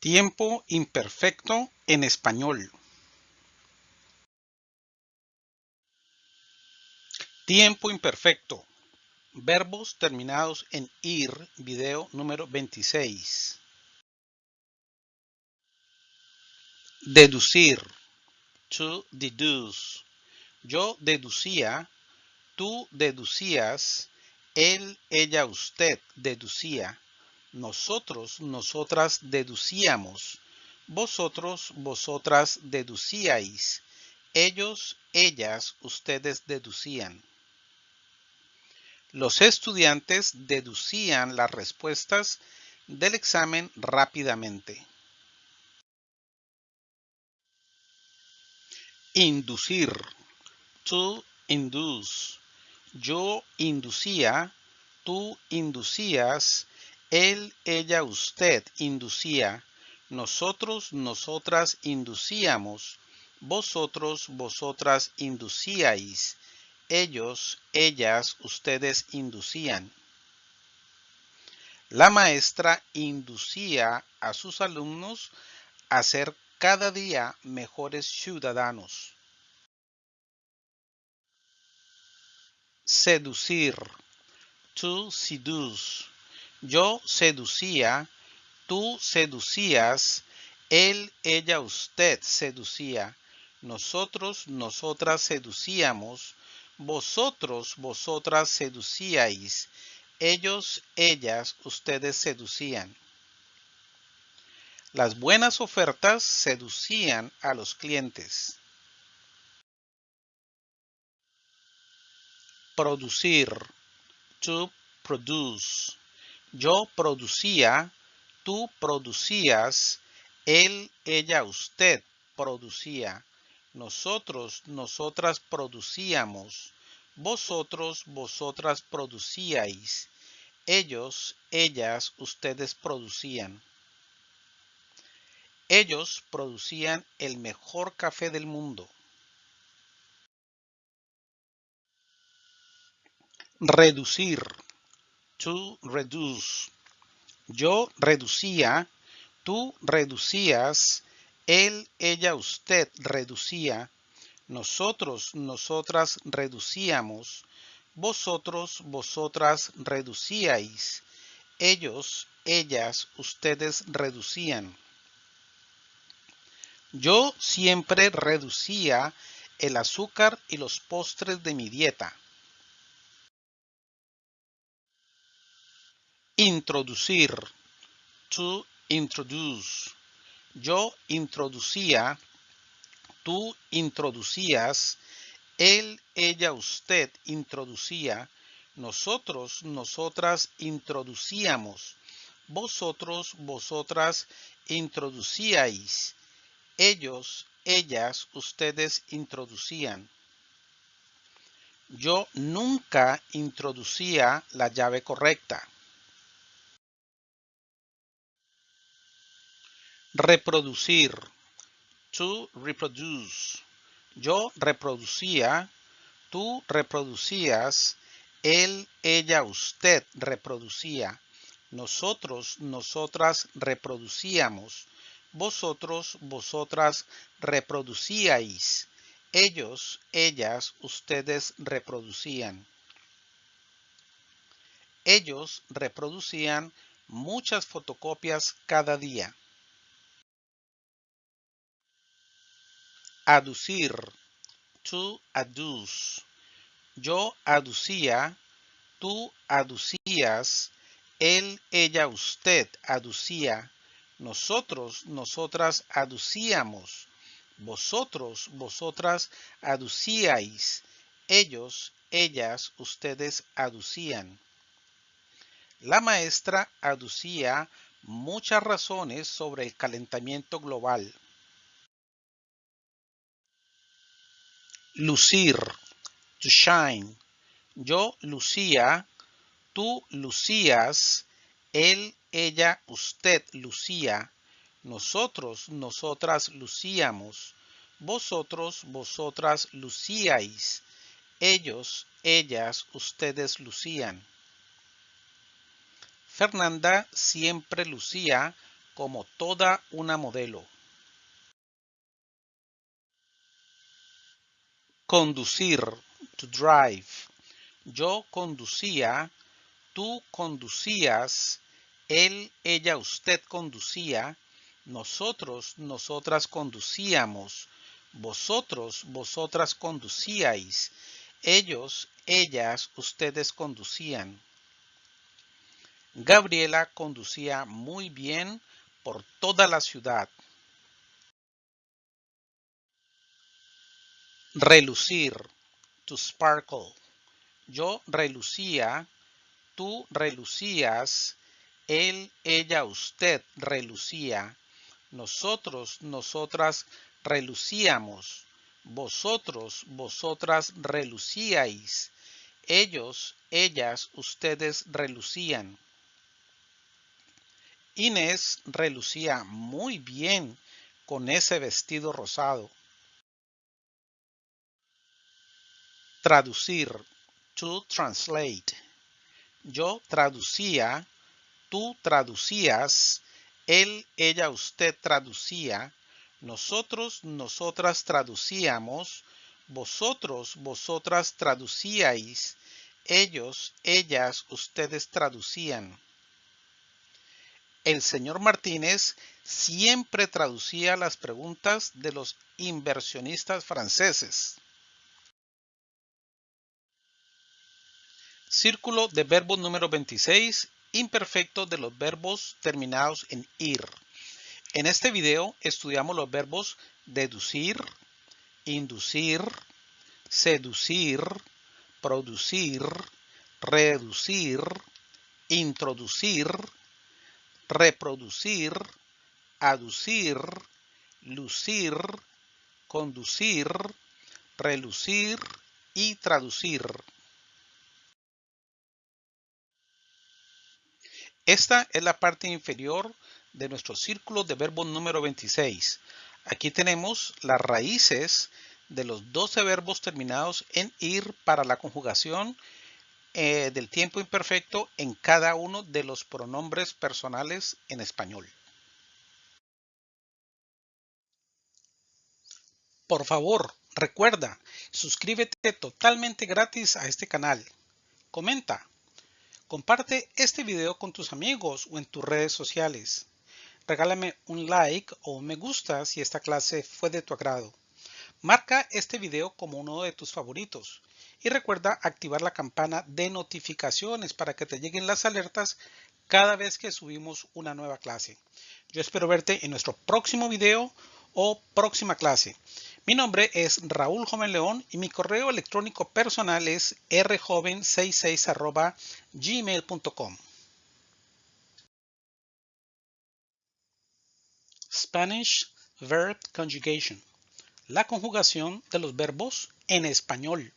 Tiempo imperfecto en español. Tiempo imperfecto. Verbos terminados en ir, video número 26. Deducir. To deduce. Yo deducía, tú deducías, él, ella, usted deducía nosotros, nosotras deducíamos, vosotros, vosotras deducíais, ellos, ellas, ustedes deducían. Los estudiantes deducían las respuestas del examen rápidamente. Inducir. To induce. Yo inducía, tú inducías, él, ella, usted inducía. Nosotros, nosotras inducíamos. Vosotros, vosotras inducíais. Ellos, ellas, ustedes inducían. La maestra inducía a sus alumnos a ser cada día mejores ciudadanos. Seducir. To seduce. Yo seducía, tú seducías, él, ella, usted seducía, nosotros, nosotras seducíamos, vosotros, vosotras seducíais, ellos, ellas, ustedes seducían. Las buenas ofertas seducían a los clientes. Producir. To produce. Yo producía, tú producías, él, ella, usted producía, nosotros, nosotras producíamos, vosotros, vosotras producíais, ellos, ellas, ustedes producían. Ellos producían el mejor café del mundo. Reducir to reduce. Yo reducía, tú reducías, él, ella, usted reducía, nosotros, nosotras reducíamos, vosotros, vosotras reducíais, ellos, ellas, ustedes reducían. Yo siempre reducía el azúcar y los postres de mi dieta. Introducir. To introduce. Yo introducía. Tú introducías. Él, ella, usted introducía. Nosotros, nosotras introducíamos. Vosotros, vosotras introducíais. Ellos, ellas, ustedes introducían. Yo nunca introducía la llave correcta. Reproducir. To reproduce. Yo reproducía. Tú reproducías. Él, ella, usted reproducía. Nosotros, nosotras reproducíamos. Vosotros, vosotras reproducíais. Ellos, ellas, ustedes reproducían. Ellos reproducían muchas fotocopias cada día. Aducir. To adduce. Yo aducía. Tú aducías. Él, ella, usted aducía. Nosotros, nosotras aducíamos. Vosotros, vosotras aducíais. Ellos, ellas, ustedes aducían. La maestra aducía muchas razones sobre el calentamiento global. Lucir, to shine. Yo lucía, tú lucías, él, ella, usted lucía, nosotros, nosotras lucíamos, vosotros, vosotras lucíais, ellos, ellas, ustedes lucían. Fernanda siempre lucía como toda una modelo. Conducir, to drive. Yo conducía, tú conducías, él, ella, usted conducía, nosotros, nosotras conducíamos, vosotros, vosotras conducíais, ellos, ellas, ustedes conducían. Gabriela conducía muy bien por toda la ciudad. Relucir, to sparkle. Yo relucía, tú relucías, él, ella, usted relucía, nosotros, nosotras relucíamos, vosotros, vosotras relucíais, ellos, ellas, ustedes relucían. Inés relucía muy bien con ese vestido rosado. Traducir, to translate. Yo traducía, tú traducías, él, ella, usted traducía, nosotros, nosotras traducíamos, vosotros, vosotras traducíais, ellos, ellas, ustedes traducían. El señor Martínez siempre traducía las preguntas de los inversionistas franceses. Círculo de verbo número 26, imperfecto de los verbos terminados en ir. En este video estudiamos los verbos deducir, inducir, seducir, producir, reducir, introducir, reproducir, aducir, lucir, conducir, relucir y traducir. Esta es la parte inferior de nuestro círculo de verbos número 26. Aquí tenemos las raíces de los 12 verbos terminados en ir para la conjugación eh, del tiempo imperfecto en cada uno de los pronombres personales en español. Por favor, recuerda, suscríbete totalmente gratis a este canal. Comenta. Comparte este video con tus amigos o en tus redes sociales. Regálame un like o un me gusta si esta clase fue de tu agrado. Marca este video como uno de tus favoritos y recuerda activar la campana de notificaciones para que te lleguen las alertas cada vez que subimos una nueva clase. Yo espero verte en nuestro próximo video o próxima clase. Mi nombre es Raúl Joven León y mi correo electrónico personal es rjoven66 gmail.com. Spanish Verb Conjugation. La conjugación de los verbos en español.